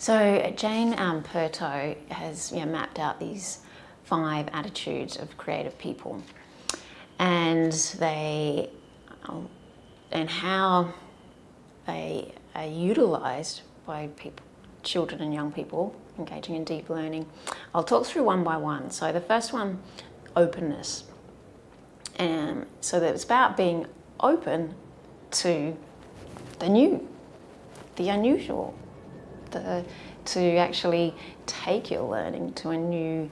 So Jane um, Piirto has you know, mapped out these five attitudes of creative people and they um, and how they are utilised by people, children and young people engaging in deep learning. I'll talk through one by one. So the first one, openness. And so that it's about being open to the new, the unusual, the, to actually take your learning to a new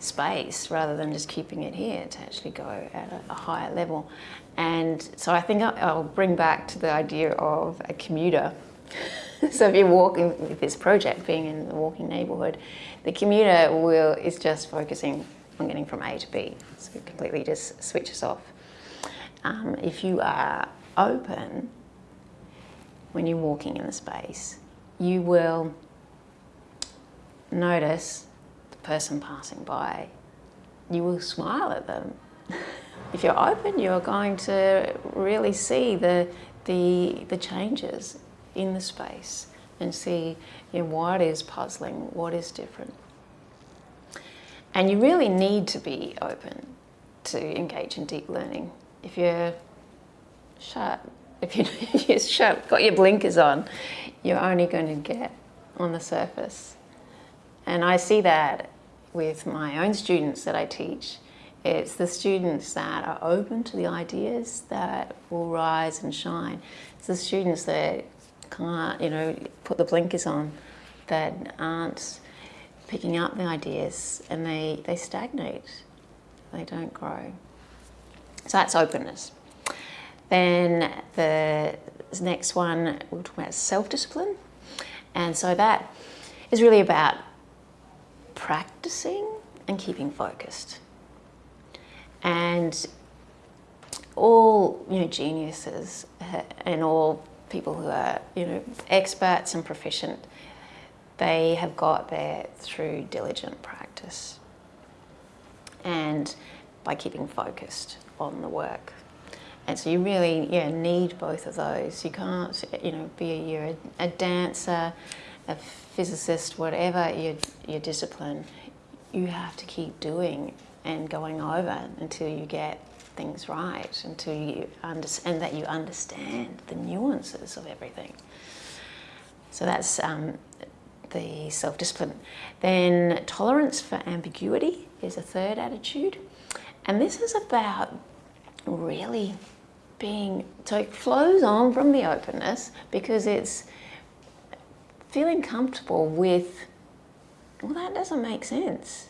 space rather than just keeping it here to actually go at a, a higher level. And so I think I'll bring back to the idea of a commuter. so if you're walking with this project, being in the walking neighbourhood, the commuter will is just focusing on getting from A to B. So it completely just switches off. Um, if you are open when you're walking in the space, you will notice the person passing by. You will smile at them. if you're open, you're going to really see the, the, the changes in the space and see you know, what is puzzling, what is different. And you really need to be open to engage in deep learning. If you're shut, if you, you're shut, got your blinkers on, you're only going to get on the surface. And I see that with my own students that I teach. It's the students that are open to the ideas that will rise and shine. It's the students that can't, you know, put the blinkers on, that aren't picking up the ideas and they, they stagnate. They don't grow. So that's openness. Then the next one, we'll talk about self-discipline. And so that is really about practicing and keeping focused. And all you know geniuses and all people who are you know experts and proficient, they have got there through diligent practice and by keeping focused on the work. And so you really yeah, need both of those. You can't, you know, be a, you're a, a dancer, a physicist, whatever your, your discipline, you have to keep doing and going over until you get things right, until you understand that you understand the nuances of everything. So that's um, the self-discipline. Then tolerance for ambiguity is a third attitude. And this is about really being, so it flows on from the openness because it's feeling comfortable with, well, that doesn't make sense.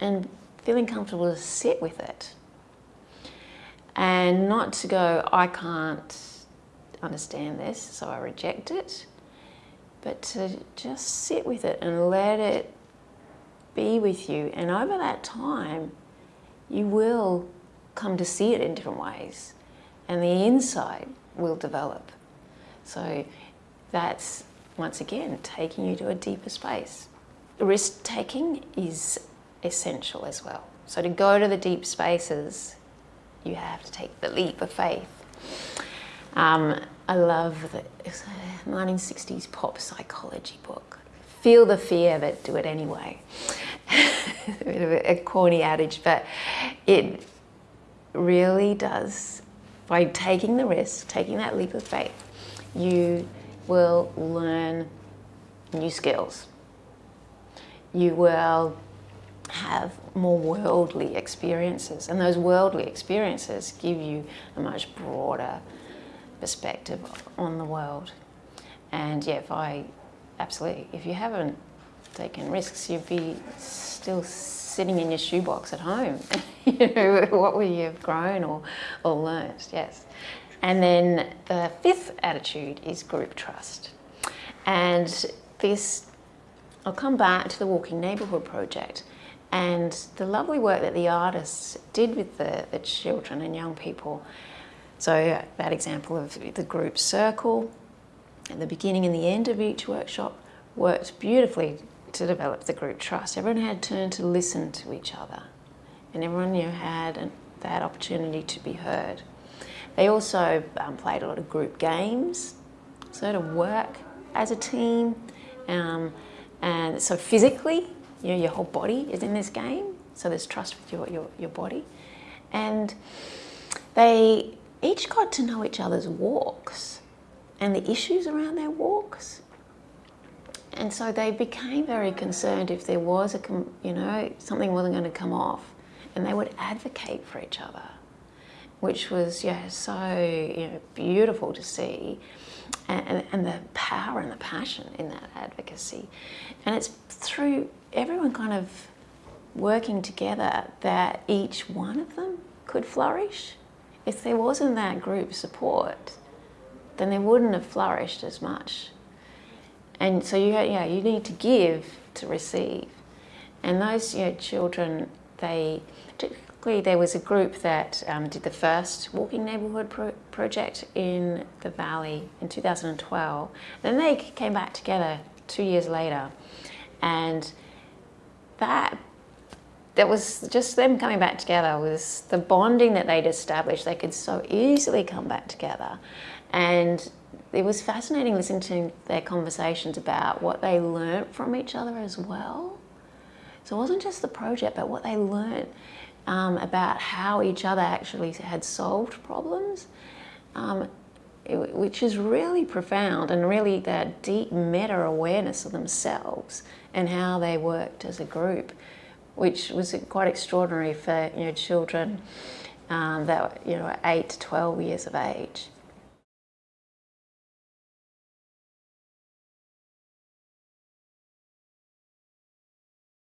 And feeling comfortable to sit with it. And not to go, I can't understand this, so I reject it. But to just sit with it and let it be with you. And over that time, you will come to see it in different ways. And the insight will develop. So that's once again, taking you to a deeper space. Risk taking is essential as well. So to go to the deep spaces, you have to take the leap of faith. Um, I love the 1960s pop psychology book. Feel the fear, but do it anyway. a bit of a corny adage, but it really does. By taking the risk, taking that leap of faith, you will learn new skills. You will have more worldly experiences and those worldly experiences give you a much broader perspective on the world. And yeah, if I, absolutely, if you haven't taken risks, you'd be still sitting in your shoebox at home. you know, what would you have grown or, or learned? Yes. And then the fifth attitude is group trust. And this, I'll come back to the Walking Neighbourhood Project and the lovely work that the artists did with the, the children and young people. So that example of the group circle at the beginning and the end of each workshop worked beautifully to develop the group trust. Everyone had turned to listen to each other and everyone you had that opportunity to be heard. They also um, played a lot of group games, so to work as a team Um, and so physically, you know, your whole body is in this game. So there's trust with your, your, your body. And they each got to know each other's walks and the issues around their walks. And so they became very concerned if there was a, you know, something wasn't going to come off, and they would advocate for each other, which was yeah so you know beautiful to see, and, and the power and the passion in that advocacy, and it's through everyone kind of working together that each one of them could flourish. If there wasn't that group support, then they wouldn't have flourished as much. And so you, yeah, you need to give to receive. And those you know, children, they, particularly there was a group that um, did the first Walking Neighbourhood pro project in the Valley in 2012. Then they came back together two years later. And that that was just them coming back together was the bonding that they'd established. They could so easily come back together. And it was fascinating listening to their conversations about what they learnt from each other as well. So it wasn't just the project, but what they learnt um, about how each other actually had solved problems, um, it, which is really profound and really that deep meta awareness of themselves and how they worked as a group, which was quite extraordinary for you know children um, that you know eight to twelve years of age.